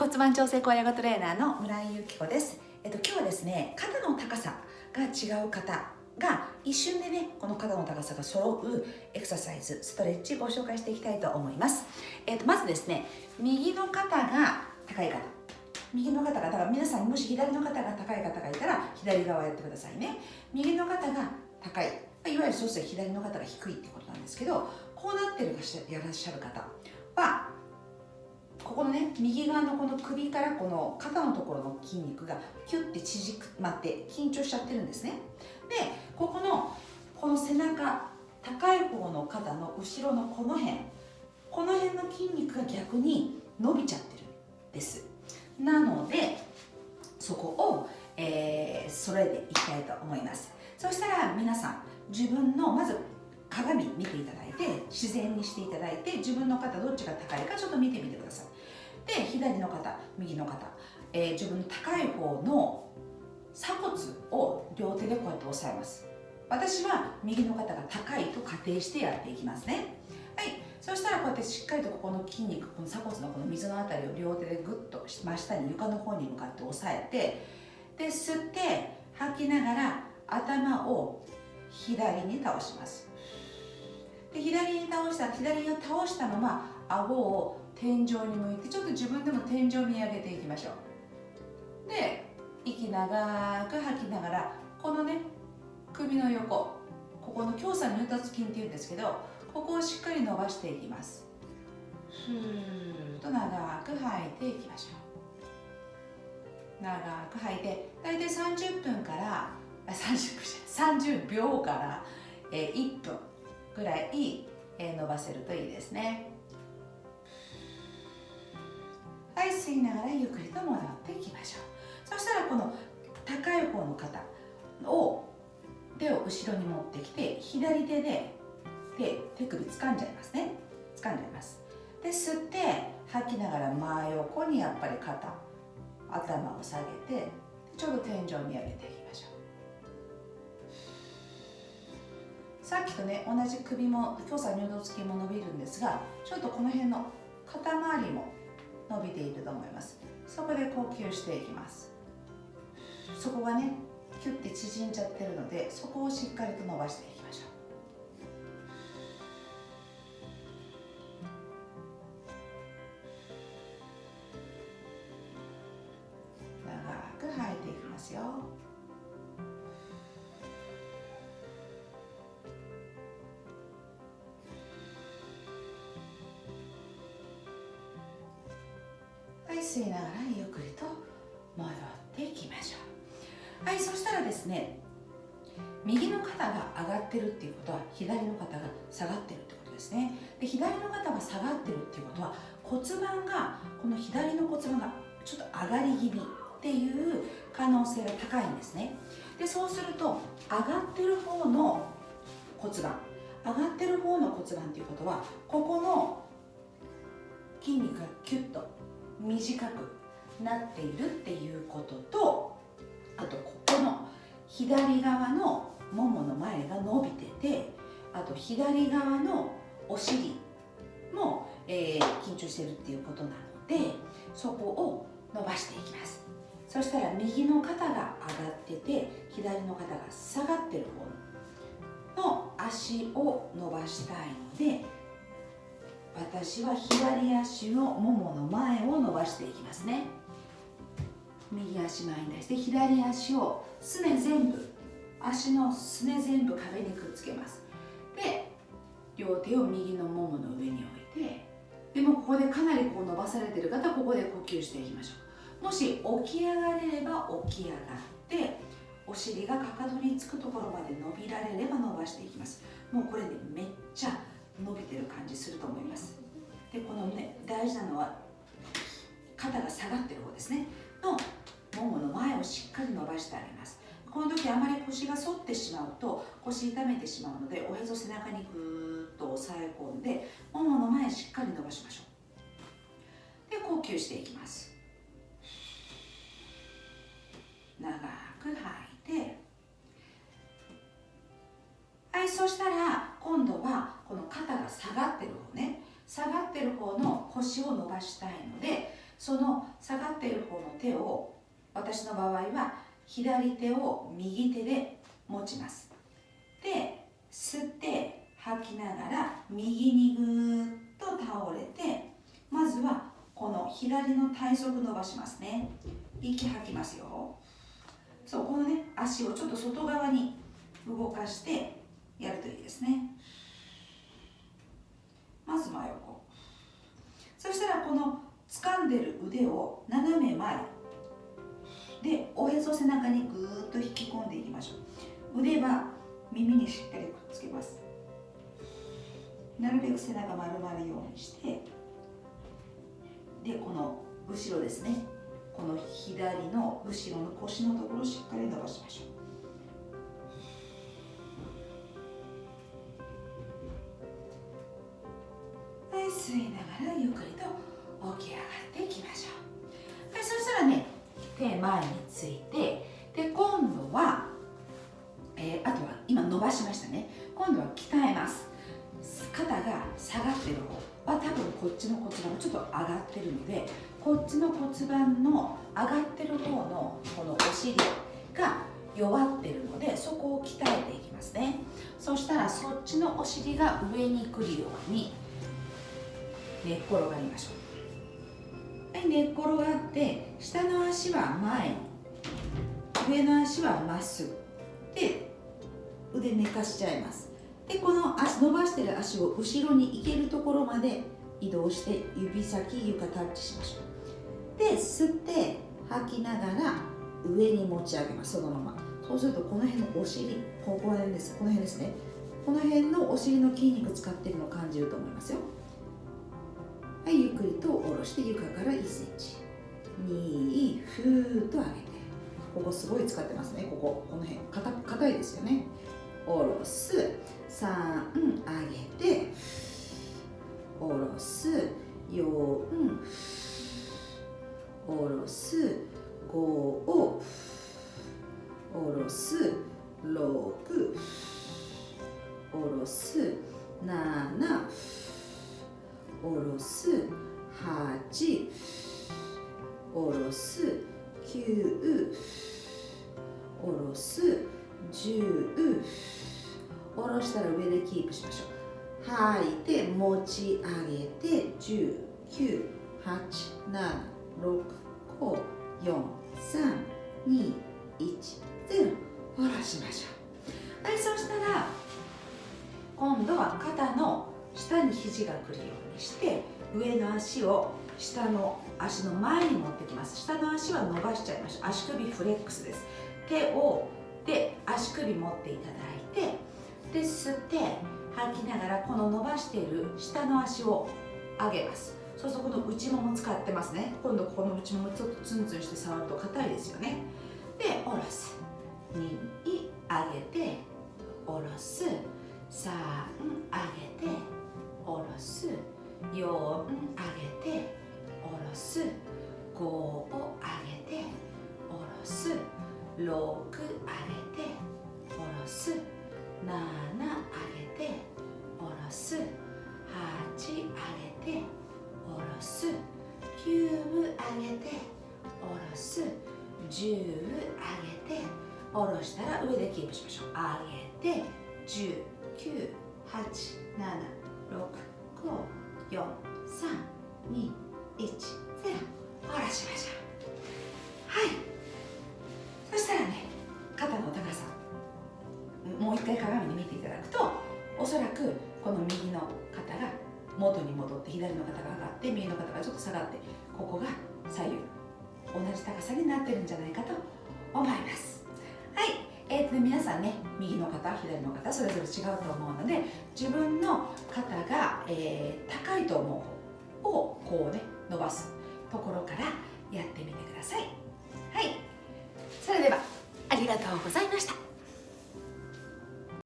骨盤調整高野トレーナーの村井由紀子です。えっと今日はですね肩の高さが違う方が一瞬でねこの肩の高さが揃うエクササイズストレッチご紹介していきたいと思います、えっと、まずですね右の肩が高い方。右の肩がだから皆さんもし左の肩が高い方がいたら左側やってくださいね。右の肩が高い。いわゆるそうすると左の肩が低いってことなんですけどこうなってるやらっしゃる方はここのね右側のこの首からこの肩のところの筋肉がキュッて縮まって緊張しちゃってるんですね。でここのこの背中高い方の肩の後ろのこの辺この辺の筋肉が逆に伸びちゃってるんです。なのでそこを、えー、揃えていきたいと思います。そしたら皆さん自分のまず鏡見ていただいて自然にしていただいて自分の肩どっちが高いかちょっと見てみてください。で左の肩右の肩、えー、自分の高い方の鎖骨を両手でこうやって押さえます。私は右の肩が高いと仮定してやっていきますね。はい。そしたらこうやってしっかりとここの筋肉この鎖骨のこの水のあたりを両手でグッと真下に床の方に向かって押さえてで吸って吐きながら頭を左に倒します。で左に倒した左を倒したまま顎を天井に向いてちょっと自分でも天井を見上げていきましょう。で息長く吐きながらこのね首の横ここの強鎖乳突筋っていうんですけどここをしっかり伸ばしていきます。ふーっと長く吐いていきましょう。長く吐いて大体30分から 30, 30秒から、えー、1分ぐらい、え、伸ばせるといいですね。はい吸いながらゆっくりと戻っていきましょう。そしたらこの高い方の肩を手を後ろに持ってきて左手で手手首掴んじゃいますね。掴んじゃいます。で吸って吐きながら真横にやっぱり肩頭を下げてちょうど天井に上げていきましょう。さっきとね同じ首も強鎖乳動筋も伸びるんですがちょっとこの辺の肩周りも伸びていると思います。そこで呼吸していきます。そこがねキュッて縮んじゃってるのでそこをしっかりと伸ばしていきましょう。長く吐いていきますよ。吸いながらゆっくりと戻っていきましょう。はいそしたらですね右の肩が上がってるっていうことは左の肩が下がってるってことですね。で左の肩が下がってるっていうことは骨盤がこの左の骨盤がちょっと上がり気味っていう可能性が高いんですね。でそうすると上がってる方の骨盤上がってる方の骨盤っていうことはここの筋肉がキュッと短くなっているっていうこととあとここの左側のももの前が伸びててあと左側のお尻も、えー、緊張してるっていうことなのでそこを伸ばしていきます。そしたら右の肩が上がってて左の肩が下がってる方の足を伸ばしたいので私は左足のももの前を伸ばしていきますね。右足前に出して左足をすね全部足のすね全部壁にくっつけます。で両手を右のももの上に置いてでもここでかなりこう伸ばされてる方はここで呼吸していきましょう。もし起き上がれれば起き上がってお尻がかかとにつくところまで伸びられれば伸ばしていきます。もうこれでめっちゃ伸びてる感じすると思います。でこのね大事なのは肩が下がってる方ですね。のももの前をしっかり伸ばしてあげます。この時あまり腰が反ってしまうと腰痛めてしまうのでおへそ背中にぐーっと押さえ込んでももの前しっかり伸ばしましょう。で呼吸していきます。長く吐いて。はいそしたら今度はこの肩が下がってる方ね。下がってる方の腰を伸ばしたいのでその下がってる方の手を私の場合は左手を右手で持ちます。で吸って吐きながら右にぐーっと倒れてまずはこの左の体側伸ばしますね。息吐きますよ。そうこのね足をちょっと外側に動かしてやるといいですね。まず真横そしたらこの掴んでる腕を斜め前。でおへそ背中にぐーっと引き込んでいきましょう。腕は耳にしっかりくっつけます。なるべく背中丸まるようにして。でこの後ろですね。この左の後ろの腰のところをしっかり伸ばしましょう。手前についてで今度は、えー、あとは今伸ばしましたね。今度は鍛えます。肩が下がってる方は多分こっちの骨盤がちょっと上がってるのでこっちの骨盤の上がってる方のこのお尻が弱ってるのでそこを鍛えていきますね。そしたらそっちのお尻が上に来るように寝っ転がりましょう。はい寝っ転がって下の足は前上の足はまっすぐ。で腕寝かしちゃいます。でこの足伸ばしてる足を後ろに行けるところまで移動して指先床タッチしましょう。で吸って吐きながら上に持ち上げます。そのまま。そうするとこの辺のお尻ここら辺です。この辺ですね。この辺のお尻の筋肉使ってるのを感じると思いますよ。はいゆっくりと下ろして床から1センチ。2ふーっと上げて。ここすごい使ってますね。こここの辺。硬いですよね。下ろす。3上げて。下ろす。4下ろす。5を下ろす。6下ろす。7下ろす8下ろす9下ろす10下ろしたら上でキープしましょう。吐いて持ち上げて10 9 8 7 6 5 4 3 2 1 0下ろしましょう。はいそしたら今度は肩の下に肘が来るようにして上の足を下の足の前に持ってきます。下の足は伸ばしちゃいましょう足首フレックスです。手をで足首持っていただいてで吸って吐きながらこの伸ばしている下の足を上げます。そうするとこの内もも使ってますね。今度この内ももちょっとツンツンして触ると硬いですよね。で下ろす。2上げて下ろす。3上げて下ろす4上げて下ろす5を上げて下ろす6上げて下ろす7上げて下ろす8上げて下ろす9上げて下ろす10上げて下ろしたら上でキープしましょう。上げて10 9 8 7 6 5 4 3 2 1 0下ろしましょうはい。そしたらね肩の高さもう一回鏡で見ていただくとおそらくこの右の肩が元に戻って左の肩が上がって右の肩がちょっと下がってここが左右同じ高さになってるんじゃないかと思います。で、皆さんね右の方左の方それぞれ違うと思うので自分の肩が、えー、高いと思う方をこうね伸ばすところからやってみてください。はい。それではありがとうございました。